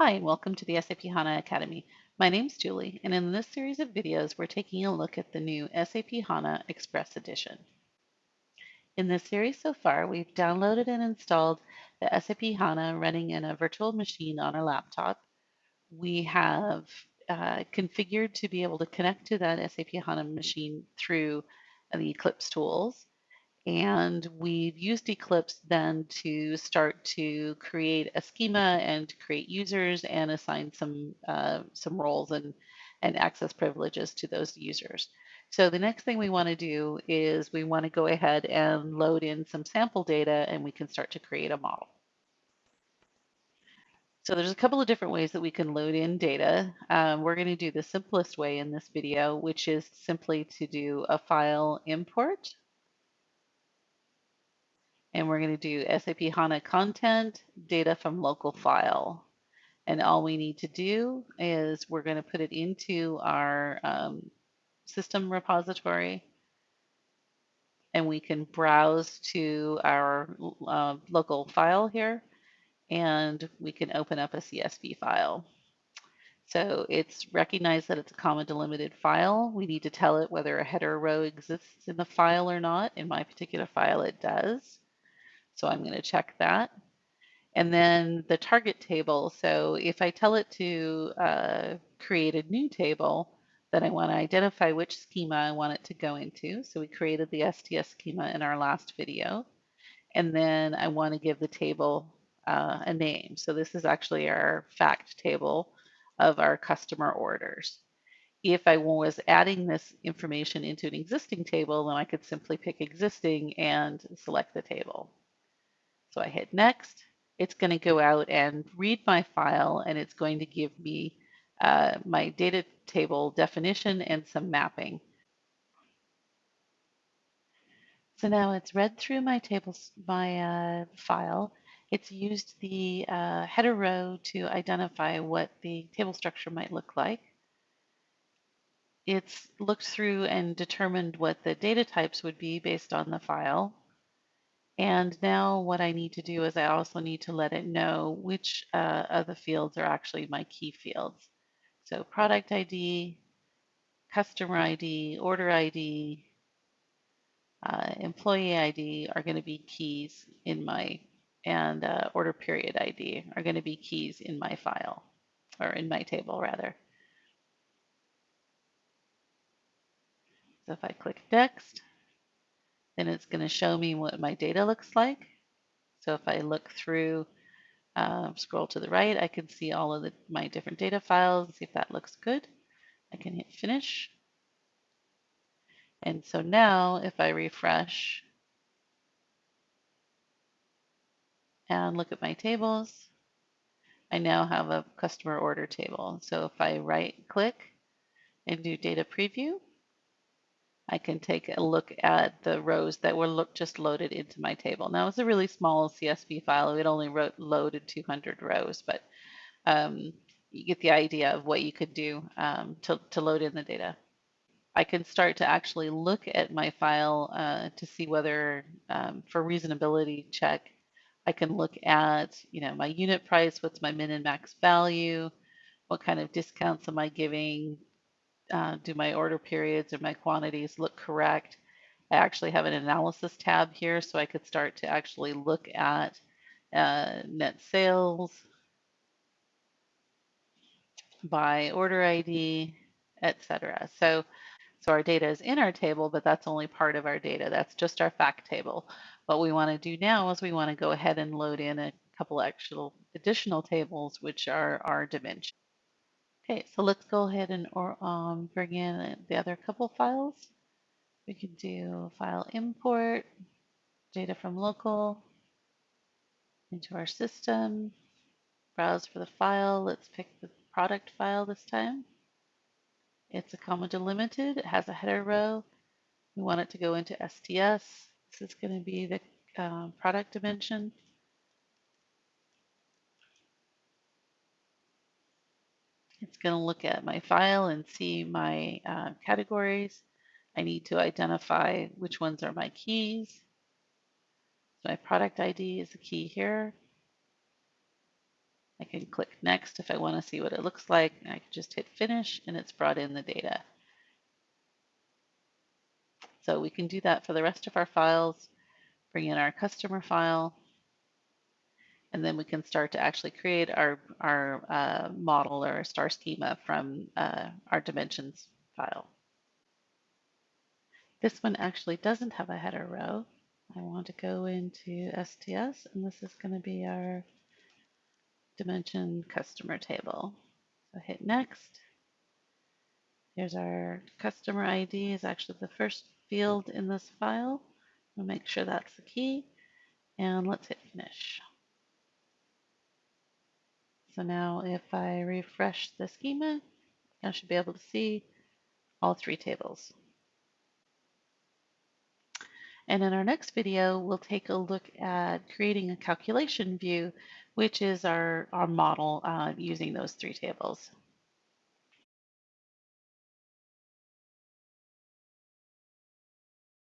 Hi, and welcome to the SAP HANA Academy. My name's Julie, and in this series of videos, we're taking a look at the new SAP HANA Express Edition. In this series so far, we've downloaded and installed the SAP HANA running in a virtual machine on our laptop. We have uh, configured to be able to connect to that SAP HANA machine through the Eclipse tools. And we've used Eclipse then to start to create a schema and create users and assign some uh, some roles and, and access privileges to those users. So the next thing we want to do is we want to go ahead and load in some sample data and we can start to create a model. So there's a couple of different ways that we can load in data. Um, we're going to do the simplest way in this video, which is simply to do a file import and we're going to do SAP HANA content data from local file. And all we need to do is we're going to put it into our um, system repository and we can browse to our uh, local file here and we can open up a CSV file. So it's recognized that it's a comma delimited file. We need to tell it whether a header row exists in the file or not. In my particular file, it does. So I'm going to check that. And then the target table. So if I tell it to uh, create a new table, then I want to identify which schema I want it to go into. So we created the STS schema in our last video. And then I want to give the table uh, a name. So this is actually our fact table of our customer orders. If I was adding this information into an existing table, then I could simply pick existing and select the table. So I hit next. It's going to go out and read my file and it's going to give me uh, my data table definition and some mapping. So now it's read through my tables, my uh, file. It's used the uh, header row to identify what the table structure might look like. It's looked through and determined what the data types would be based on the file. And now what I need to do is I also need to let it know which uh, of the fields are actually my key fields. So product ID, customer ID, order ID, uh, employee ID are going to be keys in my, and uh, order period ID are going to be keys in my file, or in my table rather. So if I click next, then it's going to show me what my data looks like. So if I look through, um, scroll to the right, I can see all of the, my different data files, see if that looks good. I can hit finish. And so now if I refresh and look at my tables, I now have a customer order table. So if I right click and do data preview, I can take a look at the rows that were look, just loaded into my table. Now it's a really small CSV file. It only wrote, loaded 200 rows, but um, you get the idea of what you could do um, to, to load in the data. I can start to actually look at my file uh, to see whether, um, for reasonability check, I can look at, you know, my unit price, what's my min and max value, what kind of discounts am I giving, uh, do my order periods or my quantities look correct? I actually have an analysis tab here so I could start to actually look at uh, net sales by order ID, etc. So, so our data is in our table, but that's only part of our data. That's just our fact table. What we want to do now is we want to go ahead and load in a couple actual additional tables, which are our dimensions. Okay, so let's go ahead and or, um, bring in the other couple files. We can do file import, data from local, into our system, browse for the file. Let's pick the product file this time. It's a comma delimited. It has a header row. We want it to go into STS. This is going to be the uh, product dimension. It's going to look at my file and see my uh, categories. I need to identify which ones are my keys. So my product ID is the key here. I can click next if I want to see what it looks like. I can just hit finish and it's brought in the data. So we can do that for the rest of our files, bring in our customer file, and then we can start to actually create our, our uh, model or our star schema from uh, our dimensions file. This one actually doesn't have a header row. I want to go into STS, and this is going to be our dimension customer table. So hit next. Here's our customer ID is actually the first field in this file. We'll make sure that's the key. And let's hit finish. So now if I refresh the schema, I should be able to see all three tables. And in our next video, we'll take a look at creating a calculation view, which is our, our model uh, using those three tables.